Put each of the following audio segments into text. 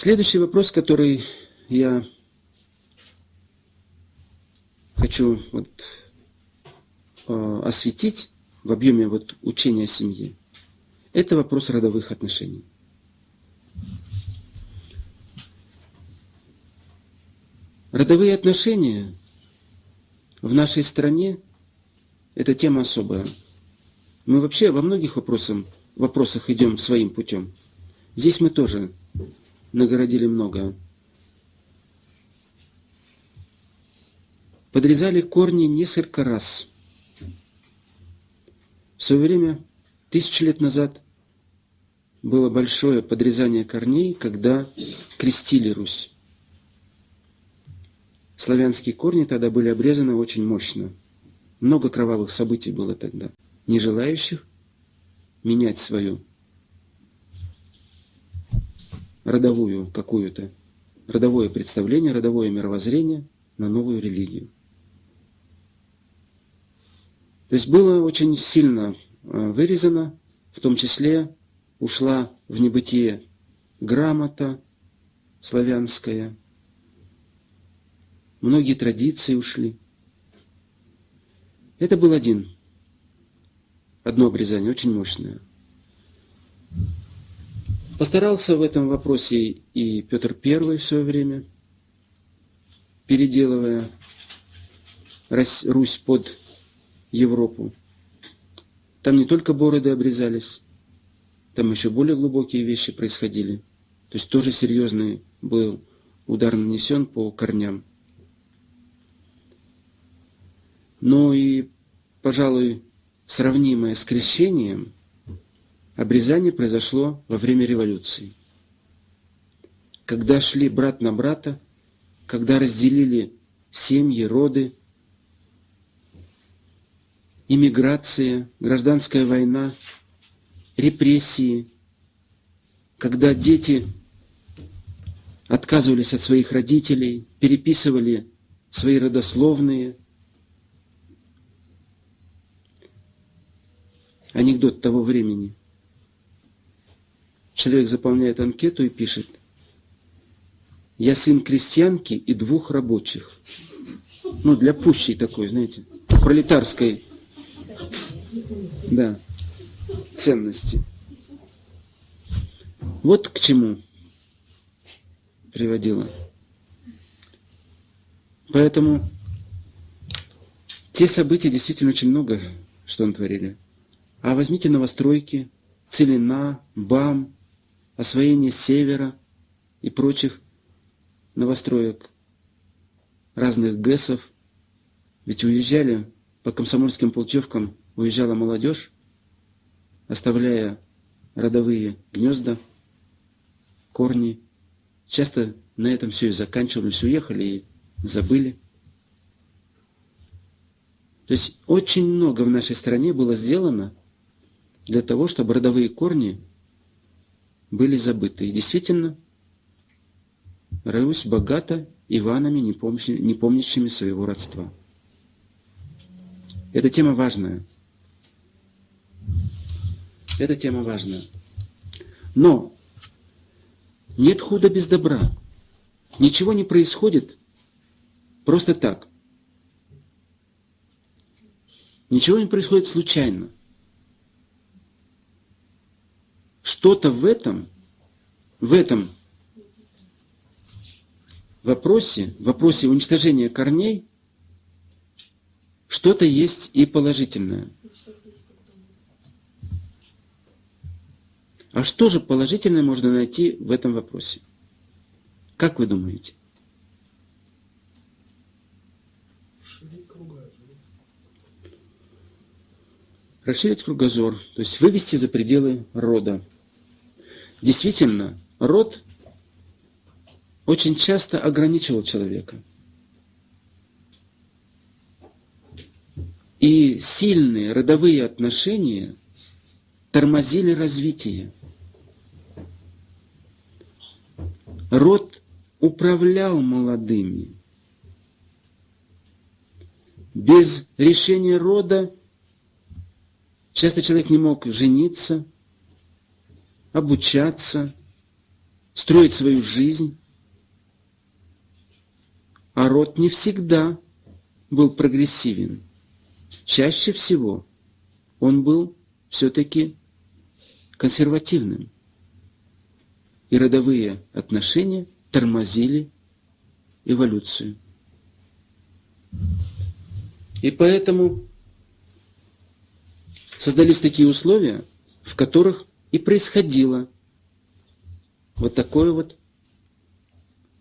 Следующий вопрос, который я хочу вот, э, осветить в объеме вот, учения о семье, это вопрос родовых отношений. Родовые отношения в нашей стране – это тема особая. Мы вообще во многих вопросах, вопросах идем своим путем. Здесь мы тоже нагородили много. Подрезали корни несколько раз. В свое время, тысячи лет назад, было большое подрезание корней, когда крестили Русь. Славянские корни тогда были обрезаны очень мощно. Много кровавых событий было тогда. Не желающих менять свою родовую какую-то, родовое представление, родовое мировоззрение на новую религию. То есть было очень сильно э, вырезано, в том числе ушла в небытие грамота славянская, многие традиции ушли. Это был один, одно обрезание, очень мощное. Постарался в этом вопросе и Петр I в свое время, переделывая Русь под Европу. Там не только бороды обрезались, там еще более глубокие вещи происходили. То есть тоже серьезный был удар нанесен по корням. Но и, пожалуй, сравнимое с крещением, обрезание произошло во время революции. Когда шли брат на брата, когда разделили семьи, роды, иммиграция, гражданская война, репрессии, когда дети отказывались от своих родителей, переписывали свои родословные – анекдот того времени. Человек заполняет анкету и пишет, я сын крестьянки и двух рабочих. Ну, для пущей такой, знаете, пролетарской да, ценности. Вот к чему приводило. Поэтому те события действительно очень много, что он творили. А возьмите новостройки, Целина, БАМ, освоение Севера и прочих новостроек, разных ГЭСов. Ведь уезжали по комсомольским путевкам, уезжала молодежь, оставляя родовые гнезда, корни. Часто на этом все и заканчивались, уехали и забыли. То есть очень много в нашей стране было сделано для того, чтобы родовые корни были забыты. И действительно, Русь богата Иванами, не помнящими своего родства. Эта тема важная. Эта тема важная. Но нет худа без добра. Ничего не происходит просто так. Ничего не происходит случайно. Что-то в этом, в этом вопросе, в вопросе уничтожения корней, что-то есть и положительное. А что же положительное можно найти в этом вопросе? Как вы думаете? Расширить кругозор, то есть вывести за пределы рода. Действительно, род очень часто ограничивал человека. И сильные родовые отношения тормозили развитие. Род управлял молодыми. Без решения рода часто человек не мог жениться – обучаться, строить свою жизнь. А род не всегда был прогрессивен. Чаще всего он был все-таки консервативным. И родовые отношения тормозили эволюцию. И поэтому создались такие условия, в которых и происходило вот такое вот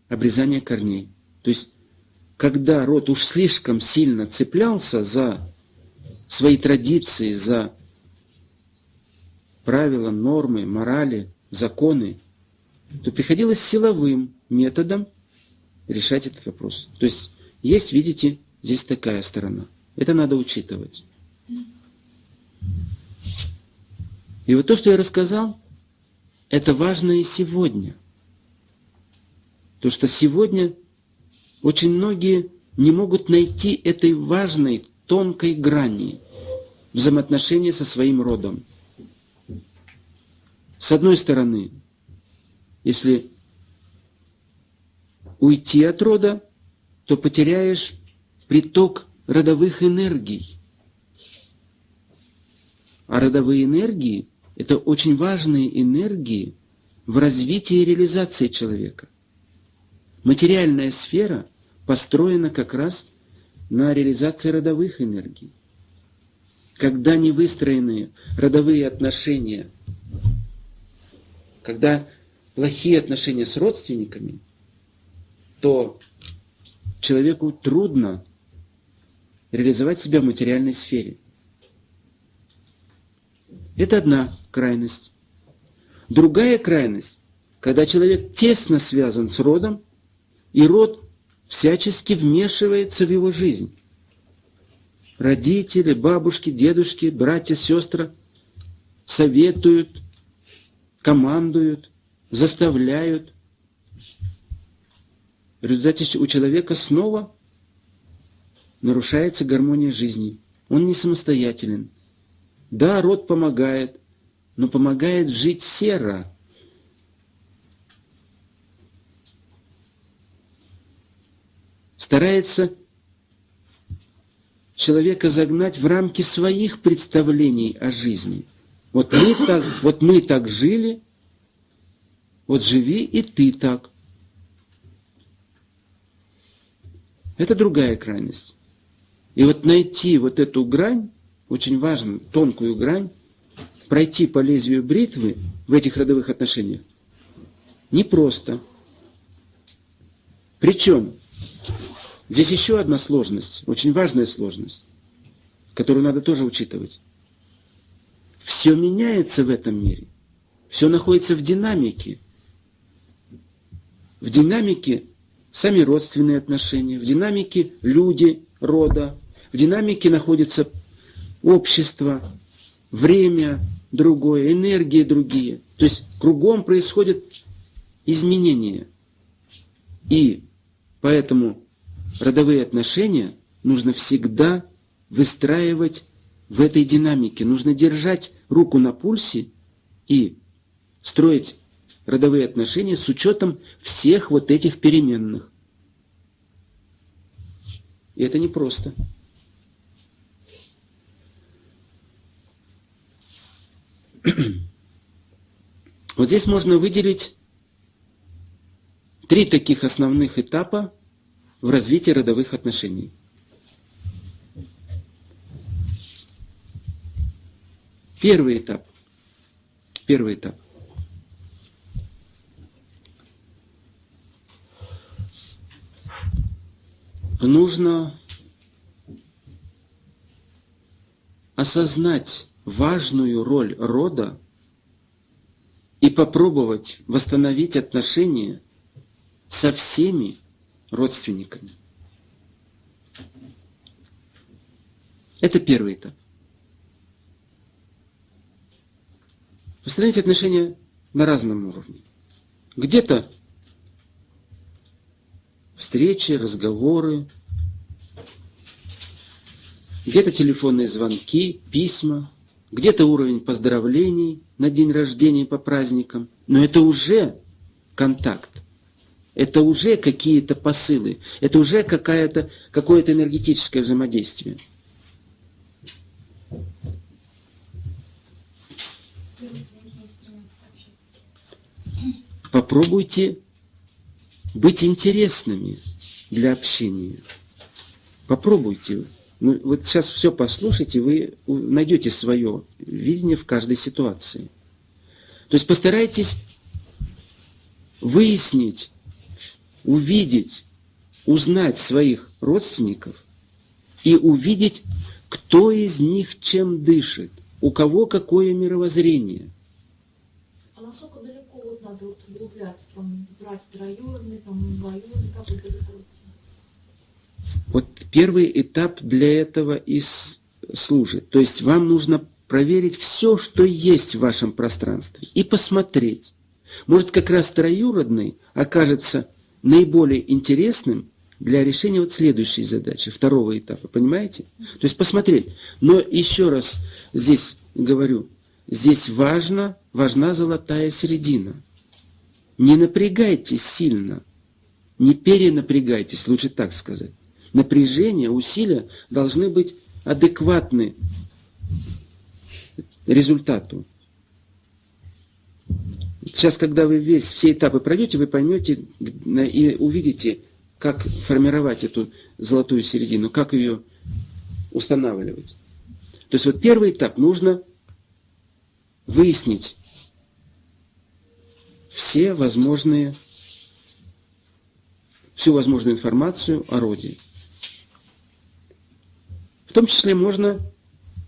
обрезание корней. То есть, когда род уж слишком сильно цеплялся за свои традиции, за правила, нормы, морали, законы, то приходилось силовым методом решать этот вопрос. То есть есть, видите, здесь такая сторона. Это надо учитывать. И вот то, что я рассказал, это важно и сегодня. То, что сегодня очень многие не могут найти этой важной, тонкой грани взаимоотношения со своим родом. С одной стороны, если уйти от рода, то потеряешь приток родовых энергий. А родовые энергии – это очень важные энергии в развитии и реализации человека. Материальная сфера построена как раз на реализации родовых энергий. Когда не выстроены родовые отношения, когда плохие отношения с родственниками, то человеку трудно реализовать себя в материальной сфере. Это одна крайность. Другая крайность, когда человек тесно связан с родом, и род всячески вмешивается в его жизнь. Родители, бабушки, дедушки, братья, сестры советуют, командуют, заставляют. В результате у человека снова нарушается гармония жизни. Он не самостоятелен. Да, род помогает, но помогает жить серо. Старается человека загнать в рамки своих представлений о жизни. Вот мы так, вот мы так жили, вот живи и ты так. Это другая крайность. И вот найти вот эту грань, очень важно, тонкую грань, пройти по лезвию бритвы в этих родовых отношениях, непросто. Причем, здесь еще одна сложность, очень важная сложность, которую надо тоже учитывать. Все меняется в этом мире. Все находится в динамике. В динамике сами родственные отношения, в динамике люди рода, в динамике находится общество, время другое, энергии другие. То есть кругом происходят изменения. И поэтому родовые отношения нужно всегда выстраивать в этой динамике. Нужно держать руку на пульсе и строить родовые отношения с учетом всех вот этих переменных. И это непросто. Вот здесь можно выделить три таких основных этапа в развитии родовых отношений. Первый этап. Первый этап. Нужно осознать важную роль рода и попробовать восстановить отношения со всеми родственниками. Это первый этап. Восстановить отношения на разном уровне. Где-то встречи, разговоры, где-то телефонные звонки, письма, где-то уровень поздравлений на день рождения по праздникам. Но это уже контакт. Это уже какие-то посылы, это уже какое-то какое энергетическое взаимодействие. Попробуйте быть интересными для общения. Попробуйте. Ну, вот сейчас все послушайте, вы найдете свое видение в каждой ситуации. То есть постарайтесь выяснить, увидеть, узнать своих родственников и увидеть, кто из них чем дышит, у кого какое мировоззрение. А насколько далеко вот надо вот углубляться, там, брать троюродный, там, двоюродный, как далеко? Вот первый этап для этого и служит. То есть вам нужно проверить все, что есть в вашем пространстве, и посмотреть. Может, как раз троюродный окажется наиболее интересным для решения вот следующей задачи, второго этапа, понимаете? То есть посмотреть. Но еще раз здесь говорю, здесь важно, важна золотая середина. Не напрягайтесь сильно, не перенапрягайтесь, лучше так сказать. Напряжение, усилия должны быть адекватны результату. Сейчас, когда вы весь, все этапы пройдете, вы поймете и увидите, как формировать эту золотую середину, как ее устанавливать. То есть вот первый этап нужно выяснить все возможные, всю возможную информацию о роде. Том числе можно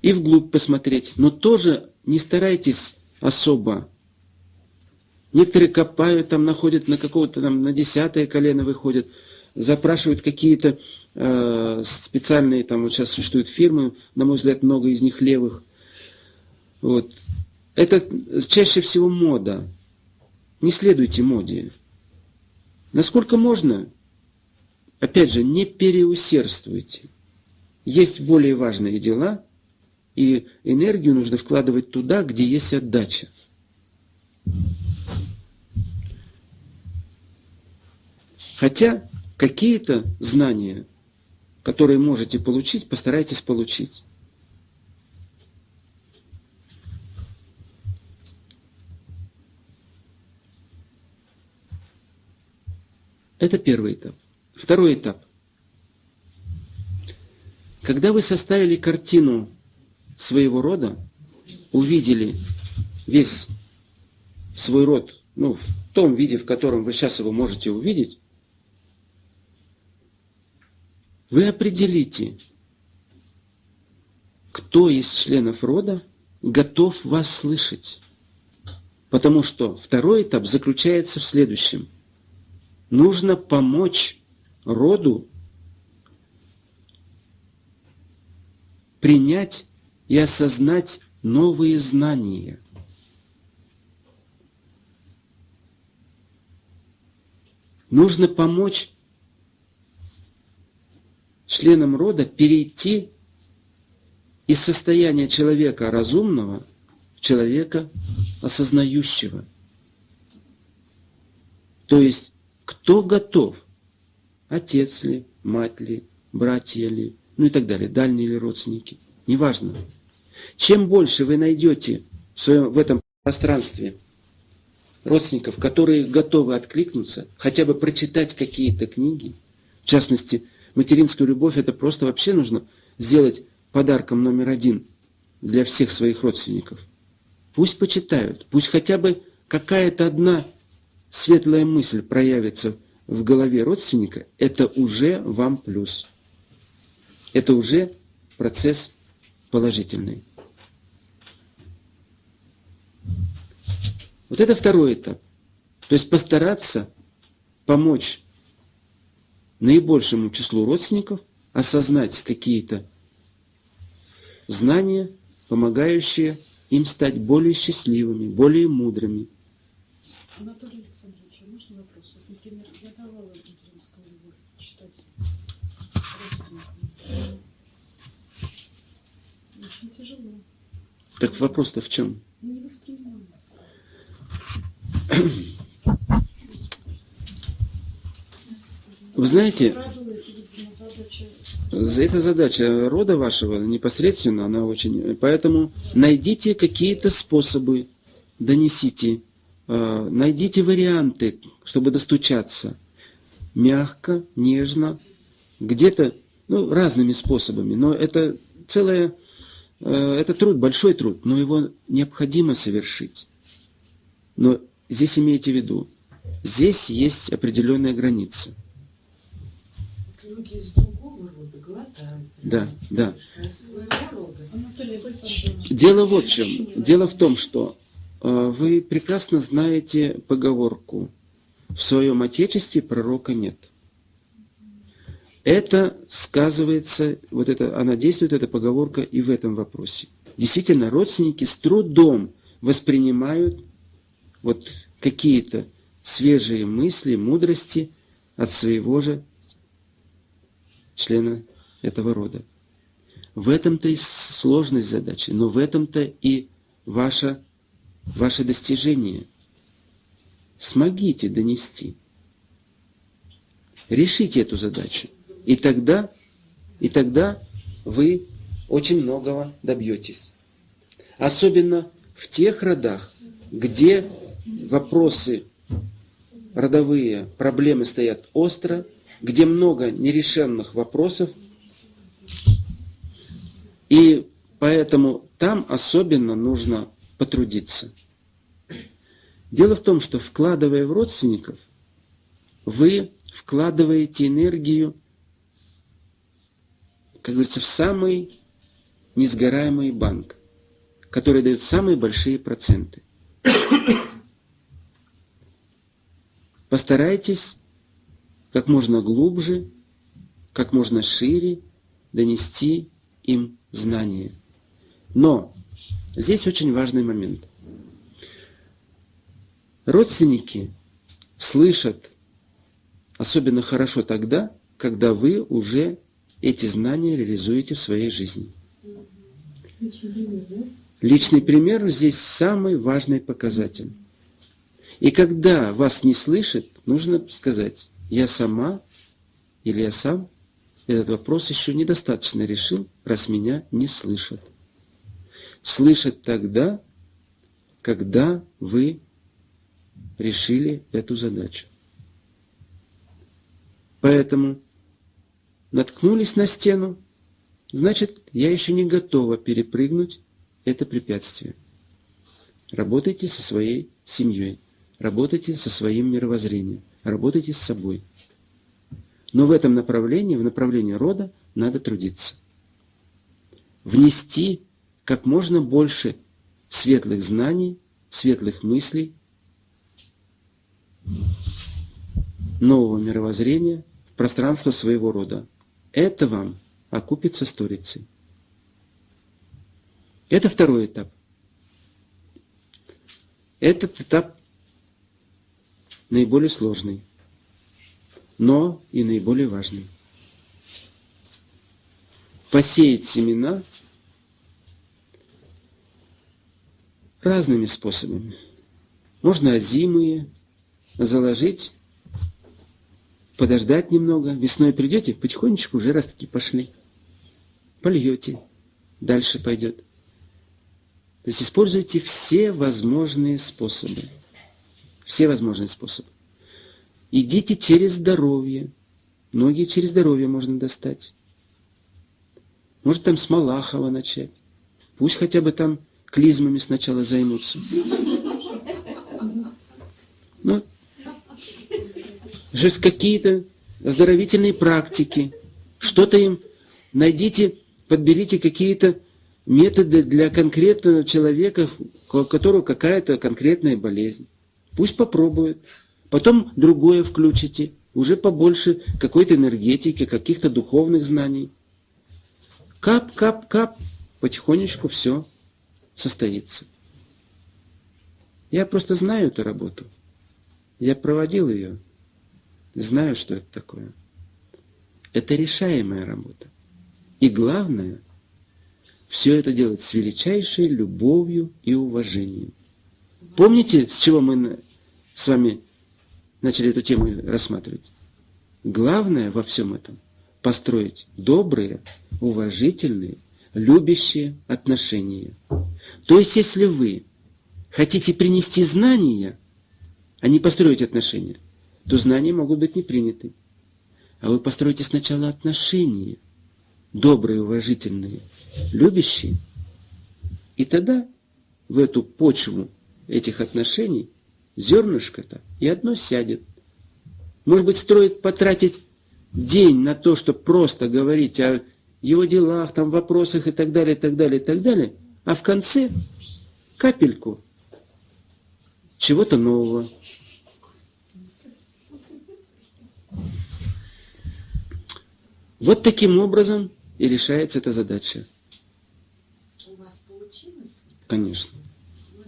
и вглубь посмотреть, но тоже не старайтесь особо. Некоторые копают, там находят на какого-то там, на десятое колено выходят, запрашивают какие-то э, специальные, там вот сейчас существуют фирмы, на мой взгляд, много из них левых. Вот. Это чаще всего мода. Не следуйте моде. Насколько можно, опять же, не переусердствуйте. Есть более важные дела, и энергию нужно вкладывать туда, где есть отдача. Хотя какие-то знания, которые можете получить, постарайтесь получить. Это первый этап. Второй этап. Когда вы составили картину своего рода, увидели весь свой род, ну, в том виде, в котором вы сейчас его можете увидеть, вы определите, кто из членов рода готов вас слышать. Потому что второй этап заключается в следующем. Нужно помочь роду принять и осознать новые знания. Нужно помочь членам рода перейти из состояния человека разумного в человека осознающего. То есть, кто готов? Отец ли, мать ли, братья ли, ну и так далее, дальние ли родственники. Неважно. Чем больше вы найдете в, своем, в этом пространстве родственников, которые готовы откликнуться, хотя бы прочитать какие-то книги, в частности, материнскую любовь, это просто вообще нужно сделать подарком номер один для всех своих родственников. Пусть почитают, пусть хотя бы какая-то одна светлая мысль проявится в голове родственника, это уже вам плюс. Это уже процесс положительный. Вот это второй этап. То есть постараться помочь наибольшему числу родственников осознать какие-то знания, помогающие им стать более счастливыми, более мудрыми. Анатолий Александрович, а можно вопрос? Вот, например, я давала материнскую любовь читать родственникам. Очень тяжело. Так вопрос-то в чем? Вы знаете, видимо, задача. Рода вашего непосредственно, она очень... Поэтому найдите какие-то способы, донесите, э, найдите варианты, чтобы достучаться. Мягко, нежно, где-то, ну, разными способами. Но это целое, э, это труд, большой труд, но его необходимо совершить. Но здесь имейте в виду, здесь есть определенная граница. Люди из другого рода глотают. Да, да. Дело вот в чем. Дело в том, что э, вы прекрасно знаете поговорку «В своем отечестве пророка нет». Это сказывается, вот это, она действует, эта поговорка, и в этом вопросе. Действительно, родственники с трудом воспринимают вот какие-то свежие мысли, мудрости от своего же члена этого рода. В этом-то и сложность задачи, но в этом-то и ваше, ваше достижение. Смогите донести. Решите эту задачу. И тогда, и тогда вы очень многого добьетесь. Особенно в тех родах, где вопросы родовые, проблемы стоят остро, где много нерешенных вопросов, и поэтому там особенно нужно потрудиться. Дело в том, что вкладывая в родственников, вы вкладываете энергию, как говорится, в самый несгораемый банк, который дает самые большие проценты. Постарайтесь как можно глубже, как можно шире донести им знания. Но здесь очень важный момент. Родственники слышат особенно хорошо тогда, когда вы уже эти знания реализуете в своей жизни. Личный пример здесь самый важный показатель. И когда вас не слышит, нужно сказать, я сама или я сам этот вопрос еще недостаточно решил, раз меня не слышат. Слышат тогда, когда вы решили эту задачу. Поэтому наткнулись на стену, значит, я еще не готова перепрыгнуть это препятствие. Работайте со своей семьей, работайте со своим мировоззрением, работайте с собой. Но в этом направлении, в направлении рода, надо трудиться. Внести как можно больше светлых знаний, светлых мыслей, нового мировоззрения в пространство своего рода. Это вам окупится сторицей. Это второй этап. Этот этап наиболее сложный, но и наиболее важный. Посеять семена разными способами. Можно озимые заложить, подождать немного. Весной придете, потихонечку уже ростки пошли. Польете, дальше пойдет. То есть используйте все возможные способы. Все возможные способы. Идите через здоровье. Многие через здоровье можно достать. Может там с Малахова начать. Пусть хотя бы там клизмами сначала займутся. Ну, же какие-то оздоровительные практики. Что-то им найдите, подберите какие-то методы для конкретного человека, у которого какая-то конкретная болезнь. Пусть попробует. Потом другое включите, уже побольше какой-то энергетики, каких-то духовных знаний. Кап, кап, кап, потихонечку все состоится. Я просто знаю эту работу. Я проводил ее. Знаю, что это такое. Это решаемая работа. И главное, все это делать с величайшей любовью и уважением. Помните, с чего мы с вами начали эту тему рассматривать? главное во всем этом – построить добрые, уважительные, любящие отношения. То есть, если вы хотите принести знания, а не построить отношения, то знания могут быть не приняты. А вы построите сначала отношения, добрые, уважительные, любящие, и тогда в эту почву этих отношений зернышко-то и одно сядет. Может быть, стоит потратить день на то, чтобы просто говорить о его делах, там, вопросах и так далее, и так далее, и так далее, а в конце капельку чего-то нового. Вот таким образом и решается эта задача. У вас получилось? Конечно. Ну,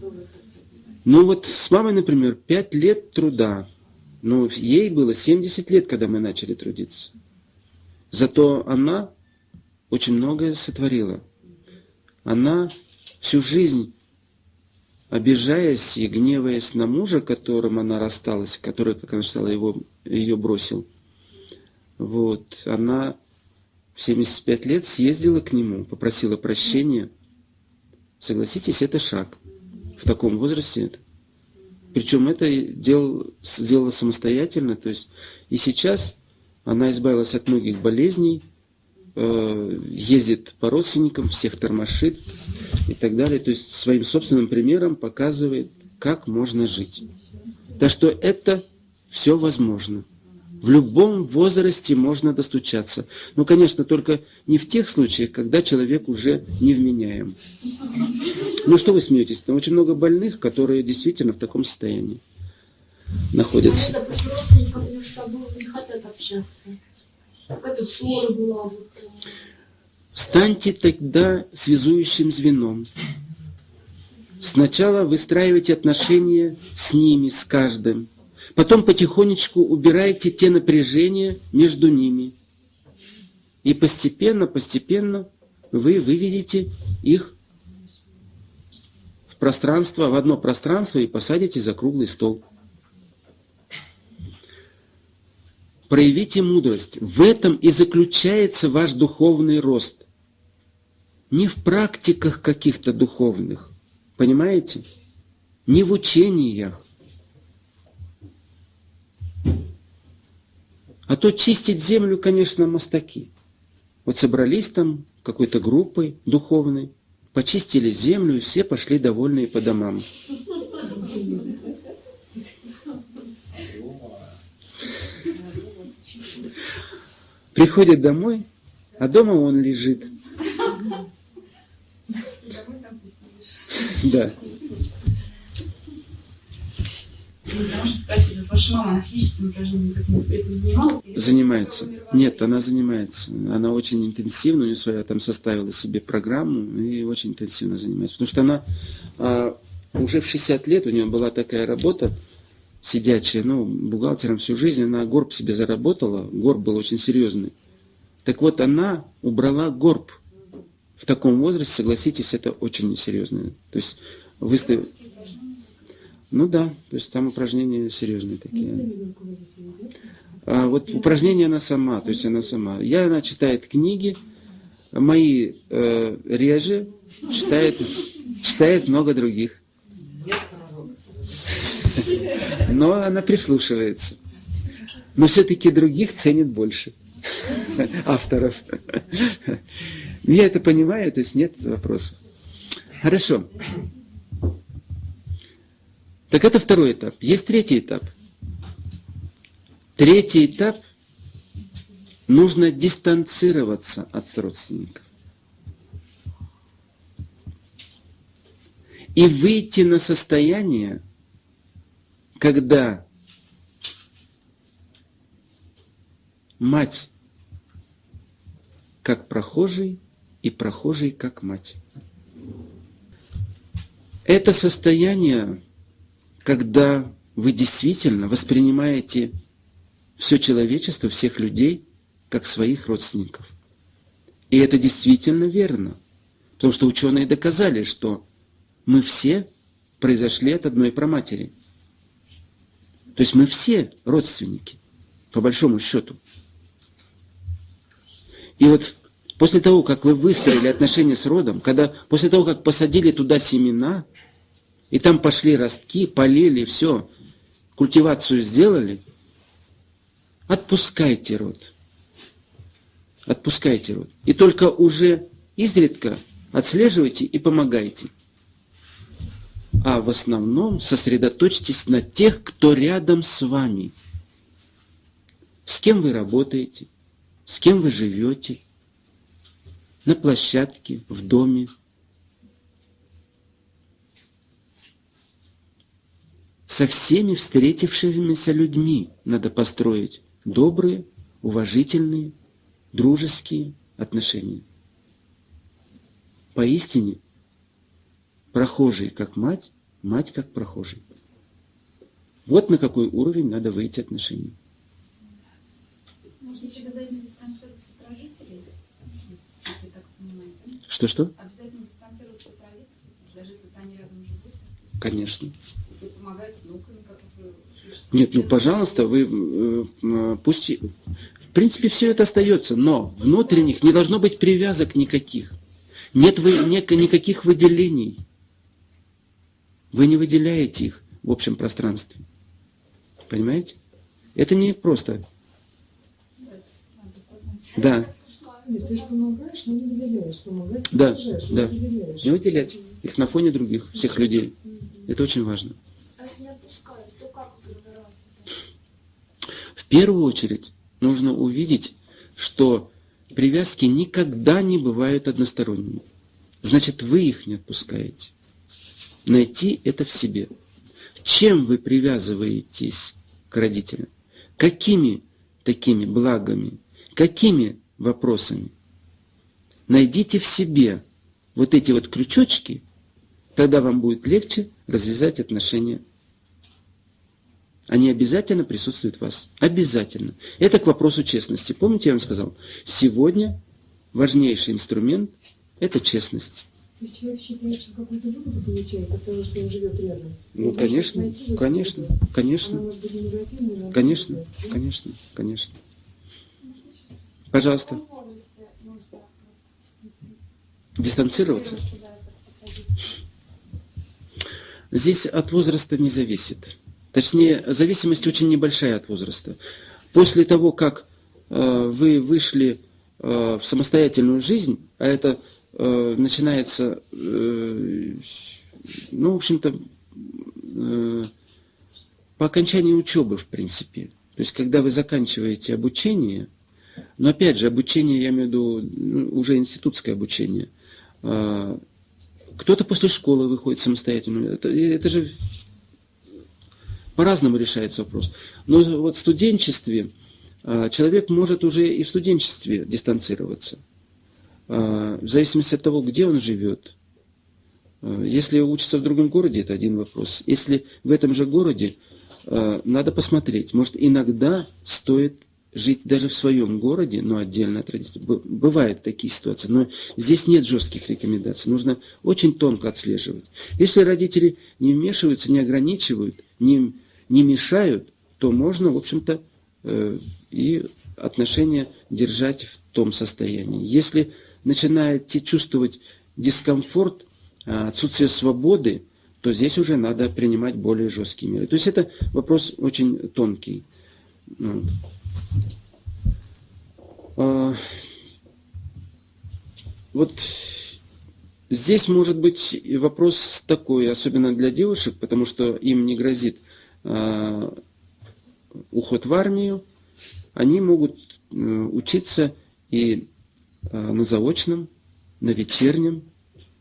понятно. Ну вот с мамой, например, 5 лет труда. Но ей было 70 лет, когда мы начали трудиться. Зато она очень многое сотворила. Она всю жизнь, обижаясь и гневаясь на мужа, которым она рассталась, который, как она считала, его, ее бросил, вот, она в 75 лет съездила к нему, попросила прощения. Согласитесь, это шаг. В таком возрасте это. Причем это дел, сделала самостоятельно. То есть и сейчас она избавилась от многих болезней, э, ездит по родственникам, всех тормошит и так далее. То есть своим собственным примером показывает, как можно жить. Так что это все возможно. В любом возрасте можно достучаться. Ну, конечно, только не в тех случаях, когда человек уже невменяем. Ну, что вы смеетесь? Там очень много больных, которые действительно в таком состоянии находятся. А не хотят общаться. Какая-то ссора была. Вот, э, Станьте тогда связующим звеном. Сначала выстраивайте отношения с ними, с каждым. Потом потихонечку убирайте те напряжения между ними. И постепенно, постепенно вы выведете их в пространство, в одно пространство и посадите за круглый стол. Проявите мудрость. В этом и заключается ваш духовный рост. Не в практиках каких-то духовных, понимаете? Не в учениях. А то чистить землю, конечно, мастаки. Вот собрались там какой-то группой духовной, почистили землю, и все пошли довольные по домам. Приходит домой, а дома он лежит. Да. Потому что спросить, вот ваша мама, она физическим упражнением как-нибудь этим занималась? Или Занимается. Нет, она занимается. Она очень интенсивно, у нее своя там составила себе программу и очень интенсивно занимается. Потому что она а, уже в 60 лет, у нее была такая работа, сидячая, ну, бухгалтером всю жизнь, она горб себе заработала, горб был очень серьезный. Так вот, она убрала горб. В таком возрасте, согласитесь, это очень серьезно. То есть выставив... Ну да, то есть там упражнения серьезные такие. А вот упражнения она сама, то есть она сама. Я, она читает книги, мои э, реже, читает, читает много других. Но она прислушивается. Но все-таки других ценит больше. Авторов. Я это понимаю, то есть нет вопросов. Хорошо. Так это второй этап. Есть третий этап. Третий этап нужно дистанцироваться от родственников. И выйти на состояние, когда мать как прохожий и прохожий как мать. Это состояние, когда вы действительно воспринимаете все человечество, всех людей, как своих родственников. И это действительно верно. Потому что ученые доказали, что мы все произошли от одной праматери. То есть мы все родственники, по большому счету. И вот после того, как вы выстроили отношения с родом, когда после того, как посадили туда семена, и там пошли ростки, полили, все, культивацию сделали, отпускайте род. Отпускайте род. И только уже изредка отслеживайте и помогайте. А в основном сосредоточьтесь на тех, кто рядом с вами. С кем вы работаете, с кем вы живете, на площадке, в доме. Со всеми встретившимися людьми надо построить добрые, уважительные, дружеские отношения. Поистине, прохожий как мать, мать как прохожий. Вот на какой уровень надо выйти отношений. Может? Что-что? Обязательно дистанцироваться от родителей, даже если они рядом живут. Конечно. Помогать с внуками, как вы пишете. Нет, ну пожалуйста, вы э, э, пусть... В принципе, все это остается, но внутренних не должно быть привязок никаких. Нет вы, нек- никаких выделений. Вы не выделяете их в общем пространстве. Понимаете? Это не просто. Да, Нет, ты же помогаешь, но не выделяешь. Помогать ты Да, да. не выделяешь. не выделять их на фоне других, всех людей. Это очень важно. А если не отпускают, то как вот разбираться? В первую очередь нужно увидеть, что привязки никогда не бывают односторонними. Значит, вы их не отпускаете. Найти это в себе. Чем вы привязываетесь к родителям? Какими такими благами? Какими вопросами? Найдите в себе вот эти вот крючочки, тогда вам будет легче развязать отношения они обязательно присутствуют в вас. Обязательно. Это к вопросу честности. Помните, я вам сказал, сегодня важнейший инструмент – это честность. То есть человек считает, что какую-то выгоду получает от того, что он живет рядом. Ну, конечно, найти конечно, выгоду. Она конечно, может быть негативной, но она конечно, выгодная, да? конечно, конечно. Пожалуйста, вот, дистанцироваться. Здесь от возраста не зависит. Точнее, зависимость очень небольшая от возраста. После того, как э, вы вышли э, в самостоятельную жизнь, а это э, начинается, ну, в общем-то, по окончании учебы, в принципе. То есть, когда вы заканчиваете обучение, но опять же, обучение, я имею в виду ну, уже институтское обучение, кто-то после школы выходит самостоятельно. Это, это же по-разному решается вопрос. Но вот в студенчестве а, человек может уже и в студенчестве дистанцироваться. А, В зависимости от того, где он живет. А, Если учится в другом городе, это один вопрос. Если в этом же городе, надо посмотреть. Может, иногда стоит жить даже в своем городе, но отдельно от родителей. Бывают такие ситуации, но здесь нет жестких рекомендаций. Нужно очень тонко отслеживать. Если родители не вмешиваются, не ограничивают, не, не мешают, то можно, в общем-то, э, и отношения держать в том состоянии. Если начинаете чувствовать дискомфорт, а, отсутствие свободы, то здесь уже надо принимать более жесткие меры. То есть это вопрос очень тонкий. Вот. А, Вот здесь может быть вопрос такой, особенно для девушек, потому что им не грозит уход в армию, они могут э, учиться и а, на заочном, на вечернем,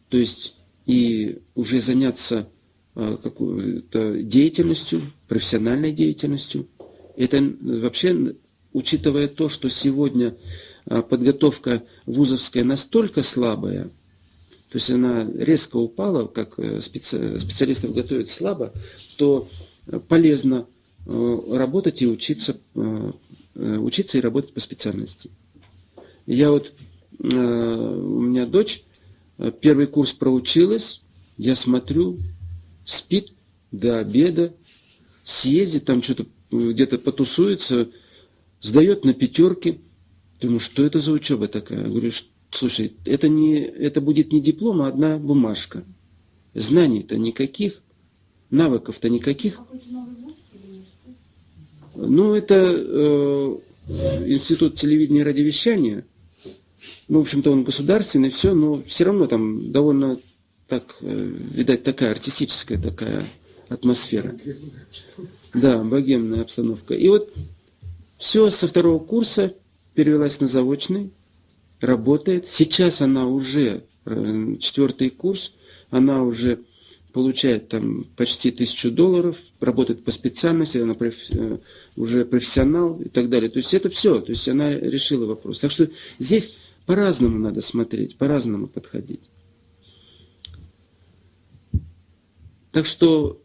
то есть и уже заняться какой-то деятельностью, профессиональной деятельностью. Это вообще, учитывая то, что сегодня подготовка вузовская настолько слабая, то есть она резко упала, как э, специ- специалистов готовят слабо, то э, полезно э, работать и учиться, э, э, учиться и работать по специальности. Я вот, у меня дочь первый курс проучилась, я смотрю, спит до обеда, съездит, там что-то где-то потусуется, сдает на пятерки. Думаю, что это за учеба такая? Я говорю, слушай, это, не, это будет не диплом, а одна бумажка. Знаний-то никаких, навыков-то никаких. Ну, это э, институт телевидения и радиовещания. Ну, в общем-то, он государственный, все, но все равно там довольно так, э, видать, такая артистическая такая атмосфера. Да, богемная обстановка. И вот все со второго курса перевелась на заочный, работает. Сейчас она уже, э, четвертый курс, она уже получает там почти тысячу долларов, работает по специальности, она проф- э, уже профессионал и так далее. То есть это все, то есть она решила вопрос. Так что здесь по-разному надо смотреть, по-разному подходить. Так что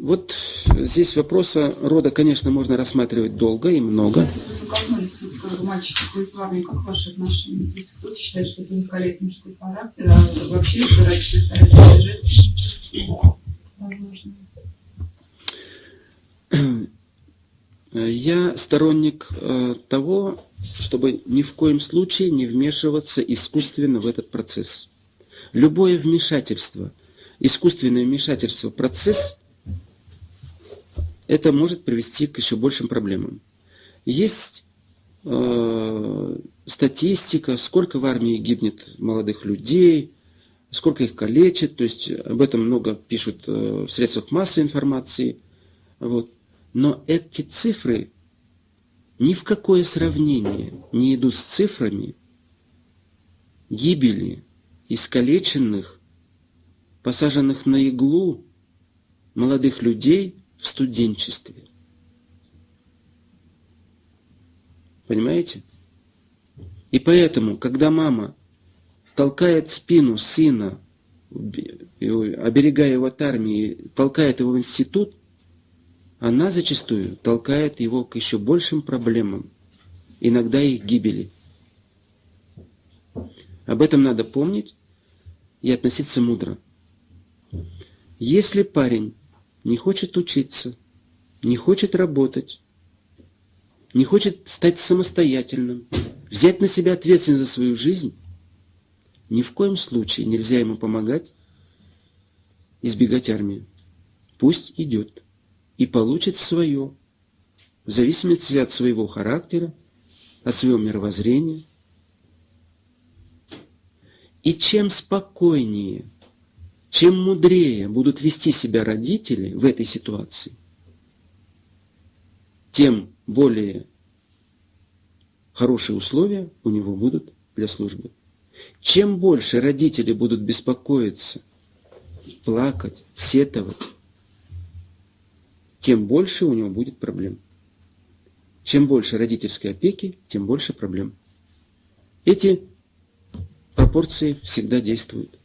вот здесь вопроса рода, конечно, можно рассматривать долго и много. Коснулись, мальчик в армию, как ваши отношения? Кто-то считает, что это уникалит мужской характер, а вообще родители стараются держать возможно. Я сторонник э, того, чтобы ни в коем случае не вмешиваться искусственно в этот процесс. Любое вмешательство, искусственное вмешательство в процесс, это может привести к еще большим проблемам. Есть э, статистика, сколько в армии гибнет молодых людей, сколько их калечат, то есть об этом много пишут э, в средствах массовой информации. Вот. Но эти цифры ни в какое сравнение не идут с цифрами гибели искалеченных, посаженных на иглу молодых людей в студенчестве. Понимаете? И поэтому, когда мама толкает спину сына, оберегая его от армии, толкает его в институт, она зачастую толкает его к еще большим проблемам, иногда и гибели. Об этом надо помнить и относиться мудро. Если парень не хочет учиться, не хочет работать, не хочет стать самостоятельным, взять на себя ответственность за свою жизнь, ни в коем случае нельзя ему помогать избегать армии. Пусть идет и получит свое, в зависимости от своего характера, от своего мировоззрения. И чем спокойнее, чем мудрее будут вести себя родители в этой ситуации, тем более хорошие условия у него будут для службы. Чем больше родители будут беспокоиться, плакать, сетовать, тем больше у него будет проблем. Чем больше родительской опеки, тем больше проблем. Эти пропорции всегда действуют.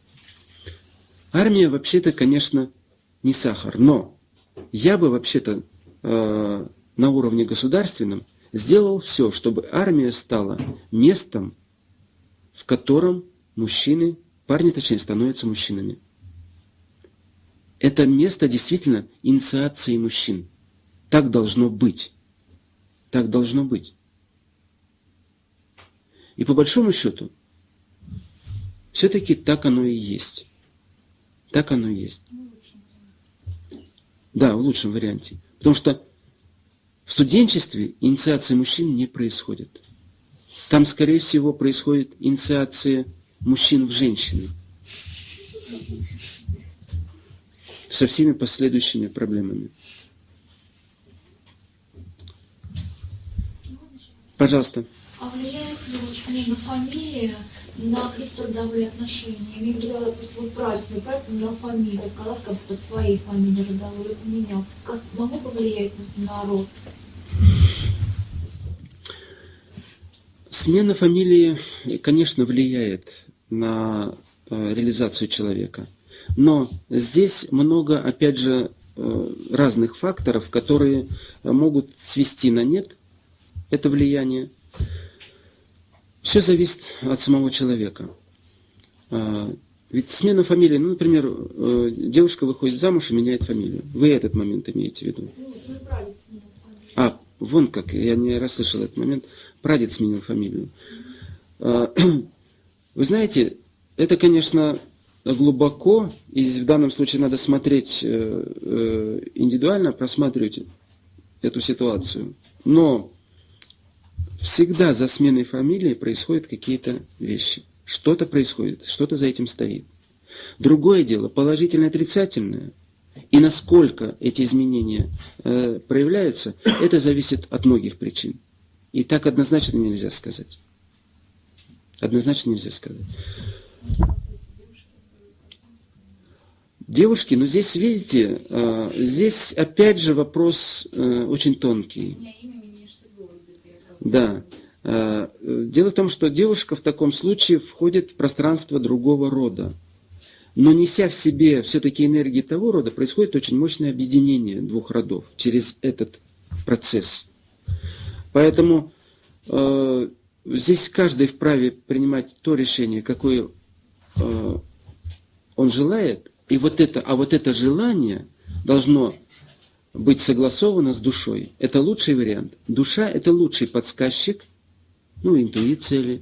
Армия вообще-то, конечно, не сахар, но я бы вообще-то э, на уровне государственном сделал все, чтобы армия стала местом, в котором мужчины, парни точнее, становятся мужчинами. Это место действительно инициации мужчин. Так должно быть. Так должно быть. И по большому счету, все-таки так оно и есть. Так оно и есть. Да, в лучшем варианте. Потому что в студенчестве инициация мужчин не происходит. Там, скорее всего, происходит инициация мужчин в женщины. Со всеми последующими проблемами. Пожалуйста. А влияет ли вот смена фамилии на трудовые отношения? Имею в виду, допустим, вот не брать, поменял фамилию, отказался как будто от своей фамилии родовой, или поменял. Как могло повлиять на народ? Смена фамилии, конечно, влияет на э, реализацию человека. Но здесь много, опять же, э, разных факторов, которые могут свести на нет это влияние. Все зависит от самого человека. Э, Ведь смена фамилии, ну, например, э, девушка выходит замуж и меняет фамилию. Вы этот момент имеете в виду? Ну. А, вон как, я не расслышал этот момент. Прадед сменил фамилию. А, Вы знаете, это, конечно, глубоко, и в данном случае надо смотреть э, э, индивидуально, просматривать эту ситуацию. Но всегда за сменой фамилии происходят какие-то вещи. Что-то происходит, что-то за этим стоит. Другое дело, положительное, отрицательное, и насколько эти изменения э, проявляются, это зависит от многих причин. И так однозначно нельзя сказать. Однозначно нельзя сказать. Девушки, ну здесь, видите, э, здесь опять же вопрос э, очень тонкий. У меня имя меняешь судьбу, вот это я правда. Да. Э, э, Дело в том, что девушка в таком случае входит в пространство другого рода. Но неся в себе все-таки энергии того рода, происходит очень мощное объединение двух родов через этот процесс. Поэтому э, здесь каждый вправе принимать то решение, какое э, он желает, и вот это, а вот это желание должно быть согласовано с душой. Это лучший вариант. Душа – это лучший подсказчик, ну, интуиция ли,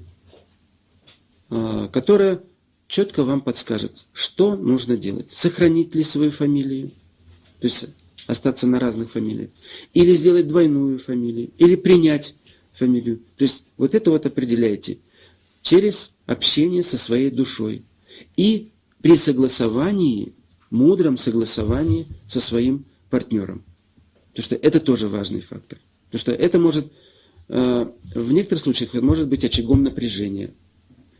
а, которая четко вам подскажет, что нужно делать. Сохранить ли свою фамилию, то есть остаться на разных фамилиях, или сделать двойную фамилию, или принять фамилию. То есть вот это вот определяете через общение со своей душой. И при согласовании, мудром согласовании со своим партнером. Потому что это тоже важный фактор. Потому что это может, э, в некоторых случаях, это может быть очагом напряжения.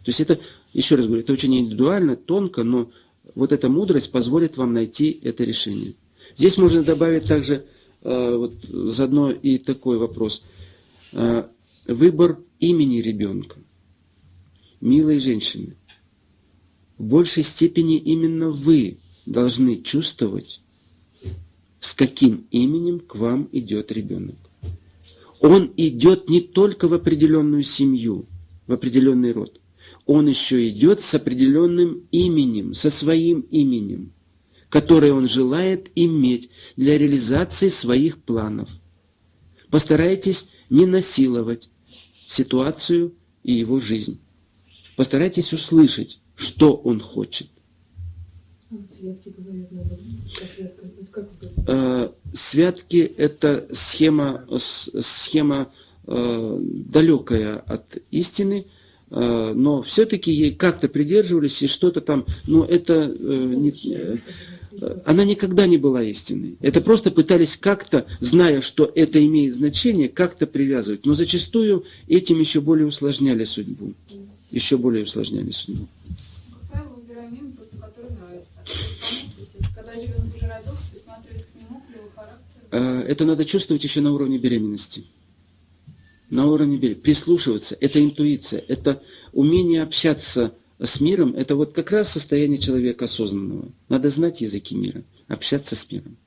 То есть это, еще раз говорю, это очень индивидуально, тонко, но вот эта мудрость позволит вам найти это решение. Здесь можно добавить также э, вот, заодно и такой вопрос. Э, Выбор имени ребенка. Милые женщины, в большей степени именно вы должны чувствовать, с каким именем к вам идет ребенок. Он идет не только в определенную семью, в определенный род. Он еще идет с определенным именем, со своим именем, которое он желает иметь для реализации своих планов. Постарайтесь не насиловать ситуацию и его жизнь. Постарайтесь услышать, что он хочет. Святки говорят, надо как? Э, Святки – это схема, схема э, далекая от истины, э, но все-таки ей как-то придерживались и что-то там, но это э, не- она никогда не была истинной. Это просто пытались как-то, зная, что это имеет значение, как-то привязывать. Но зачастую этим еще более усложняли судьбу. Еще более усложняли судьбу. Это надо чувствовать еще на уровне беременности. На уровне беременности. Прислушиваться. Это интуиция. Это умение общаться с миром. Это вот как раз состояние человека осознанного. Надо знать языки мира. Общаться с миром.